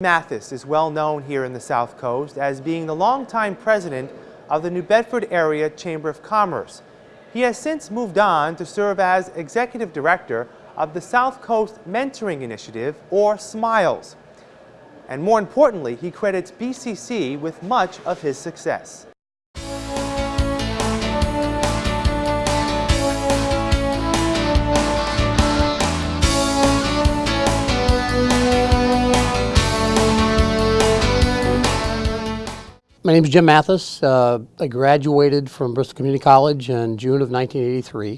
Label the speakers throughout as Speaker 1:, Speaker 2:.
Speaker 1: Mathis is well known here in the South Coast as being the longtime president of the New Bedford Area Chamber of Commerce. He has since moved on to serve as executive director of the South Coast Mentoring Initiative, or SMILES. And more importantly, he credits BCC with much of his success.
Speaker 2: My name is Jim Mathis. Uh, I graduated from Bristol Community College in June of 1983.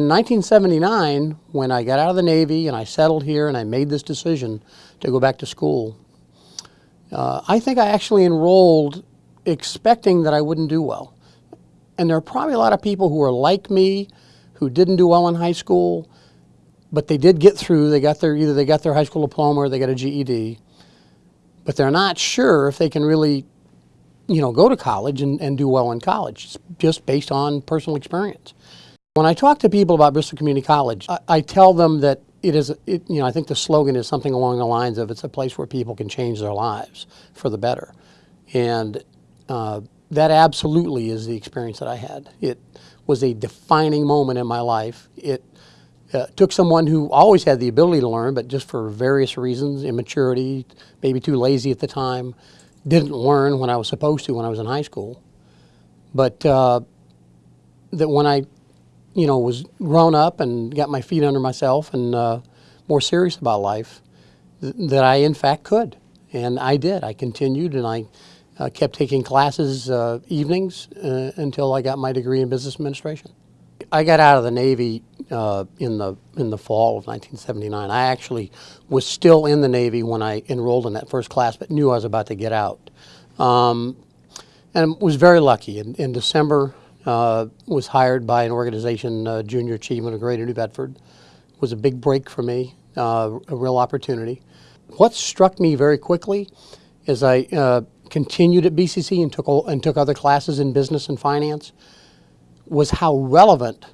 Speaker 2: In 1979, when I got out of the Navy and I settled here and I made this decision to go back to school, uh, I think I actually enrolled expecting that I wouldn't do well. And there are probably a lot of people who are like me who didn't do well in high school, but they did get through. They got their, either they got their high school diploma or they got a GED, but they're not sure if they can really you know, go to college and, and do well in college, just based on personal experience. When I talk to people about Bristol Community College, I, I tell them that it is, it, you know, I think the slogan is something along the lines of it's a place where people can change their lives for the better. And uh, that absolutely is the experience that I had. It was a defining moment in my life. It uh, took someone who always had the ability to learn, but just for various reasons, immaturity, maybe too lazy at the time, didn't learn when I was supposed to when I was in high school. But uh, that when I, you know, was grown up and got my feet under myself and uh, more serious about life, th that I in fact could. And I did. I continued and I uh, kept taking classes uh, evenings uh, until I got my degree in business administration. I got out of the Navy uh, in the in the fall of 1979. I actually was still in the Navy when I enrolled in that first class, but knew I was about to get out, um, and was very lucky. In, in December, uh, was hired by an organization, uh, Junior Achievement of Greater New Bedford. It was a big break for me, uh, a real opportunity. What struck me very quickly is I uh, continued at BCC and took and took other classes in business and finance was how relevant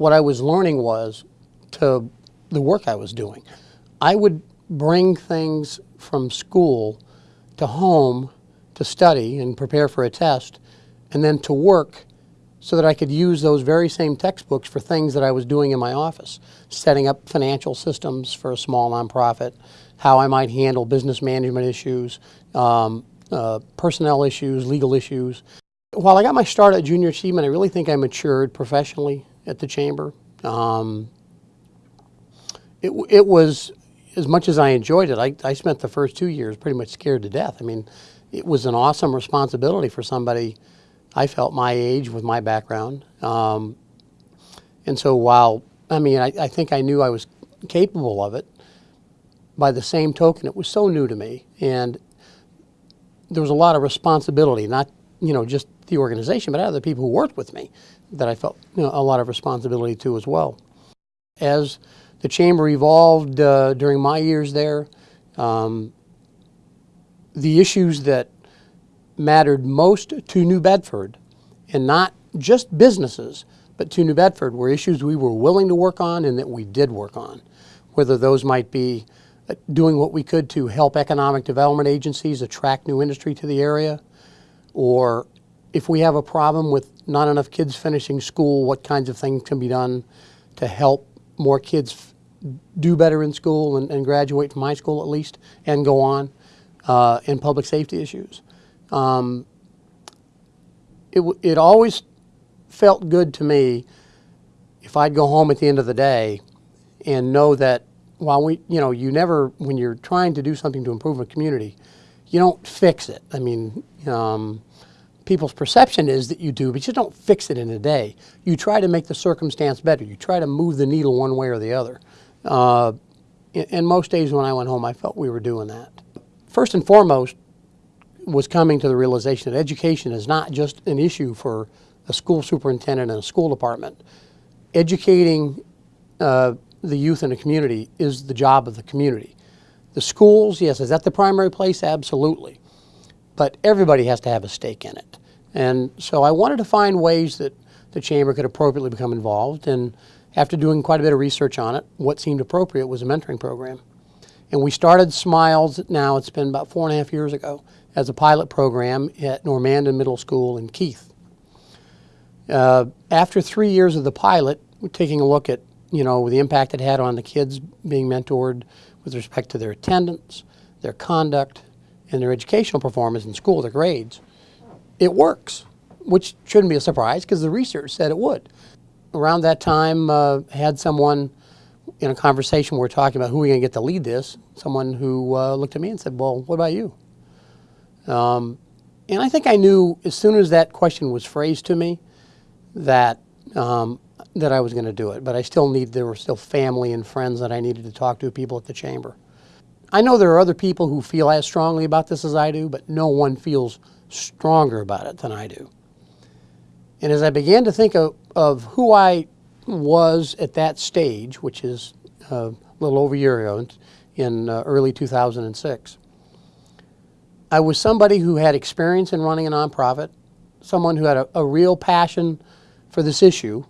Speaker 2: what I was learning was to the work I was doing. I would bring things from school to home to study and prepare for a test and then to work so that I could use those very same textbooks for things that I was doing in my office, setting up financial systems for a small nonprofit, how I might handle business management issues, um, uh, personnel issues, legal issues. While I got my start at Junior Achievement, I really think I matured professionally at the Chamber. Um, it, it was, as much as I enjoyed it, I, I spent the first two years pretty much scared to death. I mean, it was an awesome responsibility for somebody I felt my age with my background. Um, and so while, I mean, I, I think I knew I was capable of it, by the same token, it was so new to me. And there was a lot of responsibility, not, you know, just the organization, but other people who worked with me that I felt you know, a lot of responsibility to as well. As the chamber evolved uh, during my years there, um, the issues that mattered most to New Bedford, and not just businesses, but to New Bedford, were issues we were willing to work on and that we did work on. Whether those might be uh, doing what we could to help economic development agencies attract new industry to the area, or if we have a problem with not enough kids finishing school, what kinds of things can be done to help more kids do better in school and, and graduate from high school at least and go on uh, in public safety issues. Um, it, it always felt good to me if I'd go home at the end of the day and know that while we, you know, you never, when you're trying to do something to improve a community, you don't fix it. I mean, um, people's perception is that you do, but you don't fix it in a day. You try to make the circumstance better. You try to move the needle one way or the other. Uh, and most days when I went home, I felt we were doing that. First and foremost was coming to the realization that education is not just an issue for a school superintendent and a school department. Educating uh, the youth in a community is the job of the community. The schools, yes, is that the primary place? Absolutely. But everybody has to have a stake in it. And so I wanted to find ways that the Chamber could appropriately become involved. And after doing quite a bit of research on it, what seemed appropriate was a mentoring program. And we started Smiles, now it's been about four and a half years ago, as a pilot program at Normandin Middle School in Keith. Uh, after three years of the pilot, we're taking a look at, you know, the impact it had on the kids being mentored with respect to their attendance, their conduct, and their educational performance in school, their grades. It works, which shouldn't be a surprise because the research said it would. Around that time, uh, had someone in a conversation we were talking about who are we going to get to lead this, someone who uh, looked at me and said, well, what about you? Um, and I think I knew as soon as that question was phrased to me that um, that I was going to do it. But I still need there were still family and friends that I needed to talk to, people at the chamber. I know there are other people who feel as strongly about this as I do, but no one feels stronger about it than I do. And as I began to think of, of who I was at that stage, which is uh, a little over a year ago, in uh, early 2006, I was somebody who had experience in running a nonprofit, someone who had a, a real passion for this issue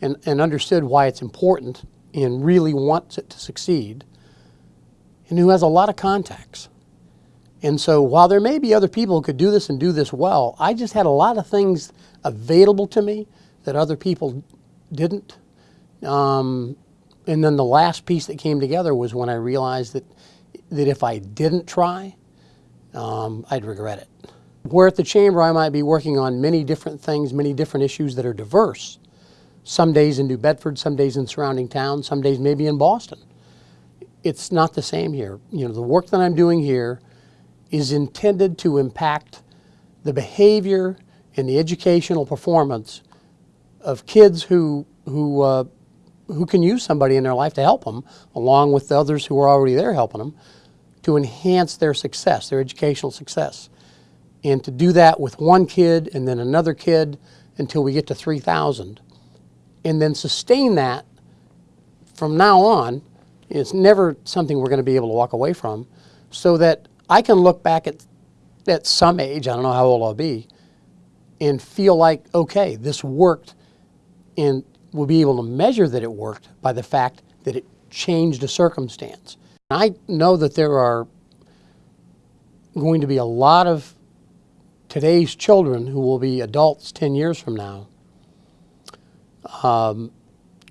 Speaker 2: and, and understood why it's important and really wants it to succeed, and who has a lot of contacts. And so while there may be other people who could do this and do this well, I just had a lot of things available to me that other people didn't. Um, and then the last piece that came together was when I realized that, that if I didn't try, um, I'd regret it. Where at the Chamber I might be working on many different things, many different issues that are diverse. Some days in New Bedford, some days in surrounding towns, some days maybe in Boston. It's not the same here. You know, the work that I'm doing here is intended to impact the behavior and the educational performance of kids who, who, uh, who can use somebody in their life to help them, along with the others who are already there helping them, to enhance their success, their educational success. And to do that with one kid and then another kid until we get to 3,000. And then sustain that from now on. It's never something we're going to be able to walk away from. So that I can look back at, at some age, I don't know how old I'll be, and feel like, okay, this worked. And we'll be able to measure that it worked by the fact that it changed a circumstance. I know that there are going to be a lot of today's children who will be adults 10 years from now um,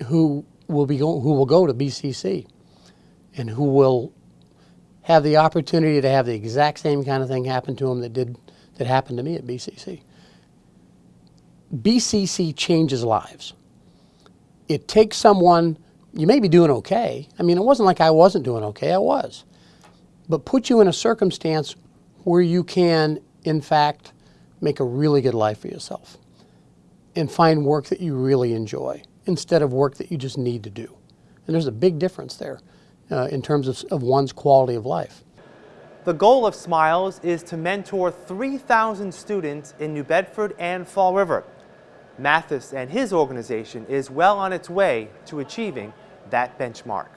Speaker 2: who will be who will go to BCC and who will have the opportunity to have the exact same kind of thing happen to them that did that happened to me at BCC. BCC changes lives. It takes someone you may be doing okay. I mean, it wasn't like I wasn't doing okay, I was. But put you in a circumstance where you can, in fact, make a really good life for yourself and find work that you really enjoy instead of work that you just need to do. And there's a big difference there uh, in terms of, of one's quality of life.
Speaker 1: The goal of Smiles is to mentor 3,000 students in New Bedford and Fall River. Mathis and his organization is well on its way to achieving that benchmark.